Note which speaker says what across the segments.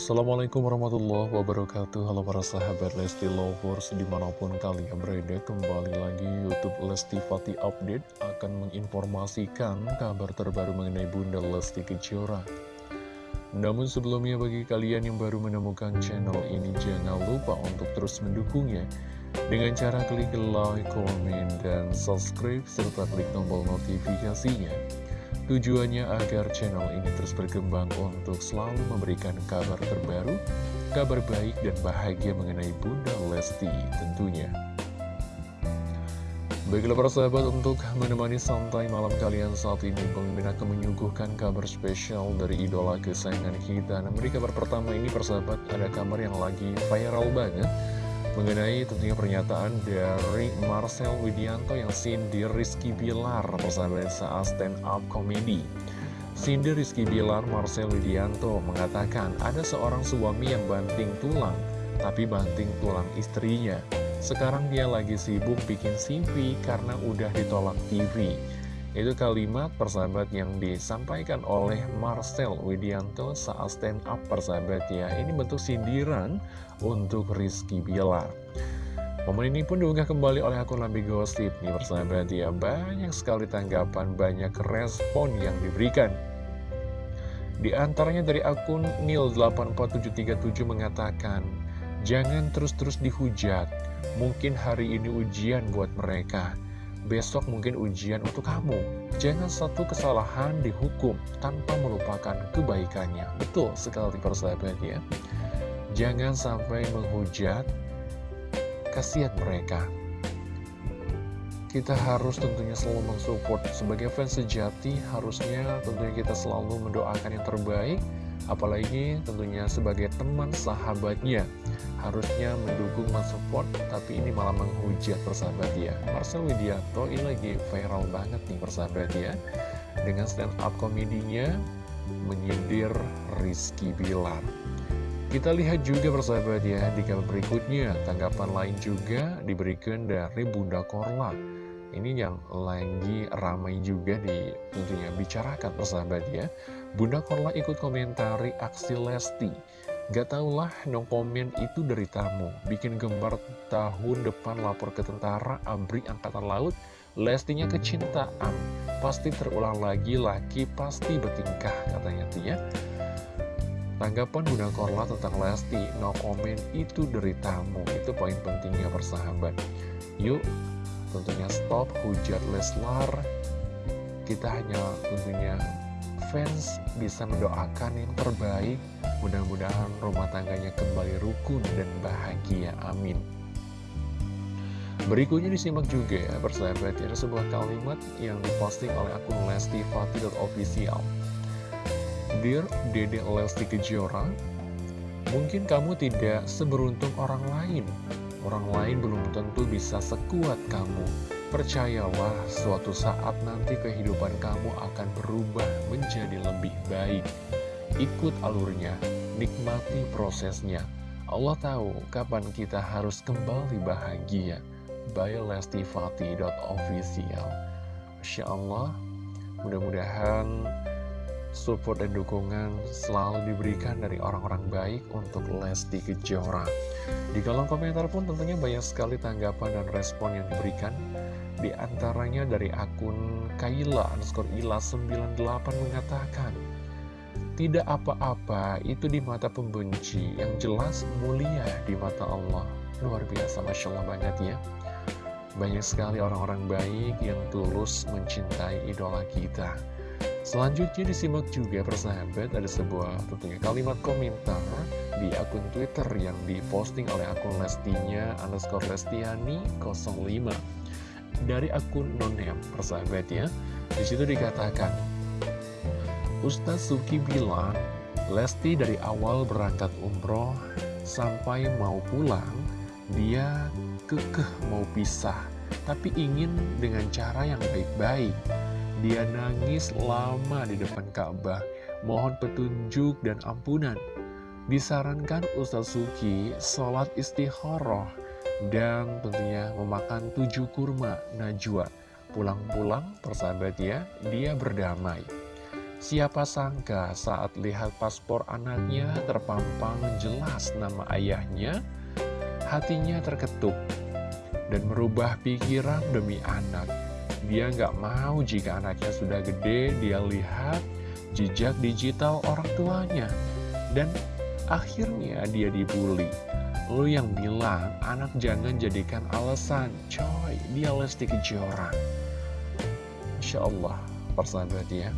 Speaker 1: Assalamualaikum warahmatullahi wabarakatuh. Halo para sahabat Lesti Lovers Di mana pun kalian berada Kembali lagi Youtube Lesti Fati Update Akan menginformasikan kabar terbaru mengenai Bunda Lesti Kejora. Namun sebelumnya bagi kalian yang baru menemukan channel ini Jangan lupa untuk terus mendukungnya. Dengan cara klik like, komen, dan subscribe Serta klik tombol notifikasinya Tujuannya agar channel ini terus berkembang untuk selalu memberikan kabar terbaru, kabar baik dan bahagia mengenai Bunda Lesti tentunya. Baiklah para sahabat untuk menemani santai malam kalian saat ini Pemimpin akan menyuguhkan kabar spesial dari idola kesayangan kita Nah beri kabar pertama ini persahabat ada kabar yang lagi viral banget mengenai tentunya pernyataan dari Marcel Widianto yang sindir Rizky Bilar persahabat saat stand up komedi. Sindir Rizky Bilar Marcel Widianto mengatakan ada seorang suami yang banting tulang, tapi banting tulang istrinya. Sekarang dia lagi sibuk bikin CV karena udah ditolak TV. Itu kalimat persahabat yang disampaikan oleh Marcel Widianto saat stand up persahabat ya. Ini bentuk sindiran untuk Rizky Bilar. Momen ini pun diunggah kembali oleh akun Lambi Gosip nih persahabat ya. Banyak sekali tanggapan, banyak respon yang diberikan. Di antaranya dari akun Nil84737 mengatakan, Jangan terus-terus dihujat, mungkin hari ini ujian buat mereka besok mungkin ujian untuk kamu. Jangan satu kesalahan dihukum tanpa melupakan kebaikannya. Betul sekali persahabat ya. Jangan sampai menghujat, kasihan mereka. Kita harus tentunya selalu mensupport sebagai fans sejati harusnya tentunya kita selalu mendoakan yang terbaik apalagi tentunya sebagai teman sahabatnya harusnya mendukung mensupport tapi ini malah menghujat persahabat ya Marcel Widianto ini lagi viral banget nih persahabat ya dengan stand up komedinya menyindir Rizky Bilar. Kita lihat juga persahabat ya di kabar berikutnya. Tanggapan lain juga diberikan dari Bunda Korla ini yang lagi ramai juga di tentunya bicarakan persahabat ya. Bunda Korla ikut komentari aksi Lesti. Gak taulah no komen itu dari tamu Bikin gambar tahun depan lapor ke tentara Abri Angkatan Laut Lestinya kecintaan. Pasti terulang lagi laki pasti bertingkah katanya tuh ya. Tanggapan Bunda Korla tentang Lesti No komen itu dari tamu. Itu poin pentingnya persahabat. Yuk tentunya stop hujat Leslar. Kita hanya tentunya fans bisa mendoakan yang terbaik. Mudah-mudahan rumah tangganya kembali rukun dan bahagia, amin. Berikutnya disimak juga ya persahabat ya sebuah kalimat yang diposting oleh akun Lesti Fatih.official Dear Dede Lesti Kejora Mungkin kamu tidak seberuntung orang lain Orang lain belum tentu bisa sekuat kamu Percayalah, suatu saat nanti kehidupan kamu akan berubah menjadi lebih baik. Ikut alurnya, nikmati prosesnya. Allah tahu kapan kita harus kembali bahagia. By lestifati.official Masya Allah, mudah-mudahan support dan dukungan selalu diberikan dari orang-orang baik untuk Lesti Kejora. Di kolom komentar pun tentunya banyak sekali tanggapan dan respon yang diberikan. Di antaranya dari akun Kaila underscore Ila 98 mengatakan, Tidak apa-apa, itu di mata pembenci, yang jelas mulia di mata Allah. Luar biasa, Masya Allah banget ya. Banyak sekali orang-orang baik yang tulus mencintai idola kita. Selanjutnya disimak juga persahabat ada sebuah tentunya kalimat komentar di akun Twitter yang diposting oleh akun Lestinya underscore Lestiani 05 dari akun nonem persahabat ya. Di situ dikatakan Ustaz Suki bilang Lesti dari awal berangkat umroh sampai mau pulang dia kekeh mau pisah tapi ingin dengan cara yang baik-baik dia nangis lama di depan Ka'bah, mohon petunjuk dan ampunan. Disarankan Ustaz Suki sholat istikharah dan tentunya memakan tujuh kurma najwa. Pulang-pulang persahabat ya, dia berdamai. Siapa sangka saat lihat paspor anaknya terpampang jelas nama ayahnya, hatinya terketuk dan merubah pikiran demi anak. Dia nggak mau jika anaknya sudah gede, dia lihat jejak digital orang tuanya. Dan akhirnya dia dibully. Lu yang bilang anak jangan jadikan alasan, coy, dia Lesti Kejora. Insya Allah, persahabat ya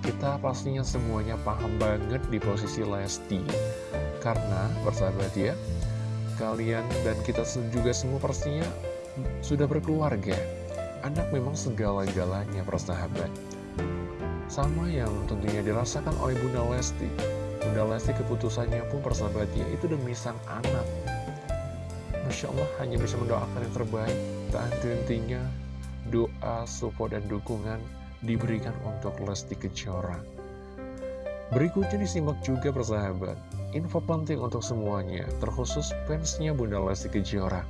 Speaker 1: kita pastinya semuanya paham banget di posisi Lesti Karena, bersahabat ya Kalian dan kita juga semua pastinya sudah berkeluarga Anak memang segala-galanya persahabat Sama yang tentunya dirasakan oleh Bunda Lesti. Bunda Lesti keputusannya pun persahabat ya Itu demi sang anak. Masya Allah hanya bisa mendoakan yang terbaik. Tak henti-hentinya doa, support, dan dukungan diberikan untuk Lesti Kejora. Berikutnya disimak juga persahabat, info penting untuk semuanya, terkhusus fansnya Bunda Lesti Kejora.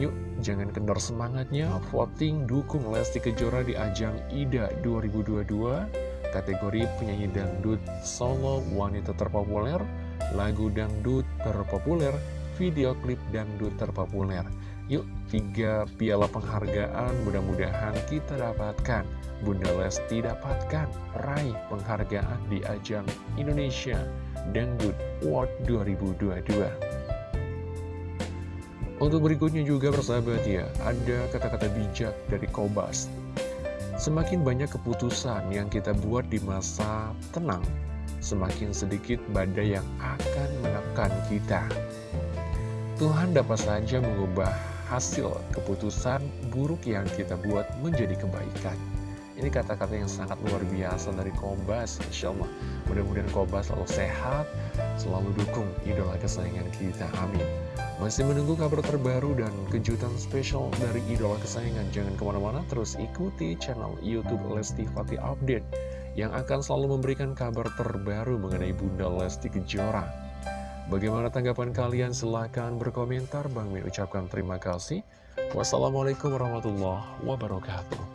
Speaker 1: Yuk, jangan kendor semangatnya, voting dukung Lesti Kejora di ajang IDA 2022, kategori penyanyi dangdut solo wanita terpopuler, lagu dangdut terpopuler, video klip dangdut terpopuler. Yuk, tiga piala penghargaan mudah-mudahan kita dapatkan. Bunda Lesti dapatkan raih penghargaan di ajang Indonesia Dangdut Award 2022. Untuk berikutnya juga persahabat ya, ada kata-kata bijak dari Kobas. Semakin banyak keputusan yang kita buat di masa tenang, semakin sedikit badai yang akan menekan kita. Tuhan dapat saja mengubah hasil keputusan buruk yang kita buat menjadi kebaikan. Ini kata-kata yang sangat luar biasa dari Kobas, Insya Allah. Mudah-mudahan Kobas selalu sehat, selalu dukung idola kesayangan kita. Amin. Masih menunggu kabar terbaru dan kejutan spesial dari idola kesayangan. Jangan ke mana-mana, terus ikuti channel Youtube Lesti Fatih Update yang akan selalu memberikan kabar terbaru mengenai Bunda Lesti Kejora. Bagaimana tanggapan kalian? Silahkan berkomentar. Bang Min ucapkan terima kasih. Wassalamualaikum warahmatullahi wabarakatuh.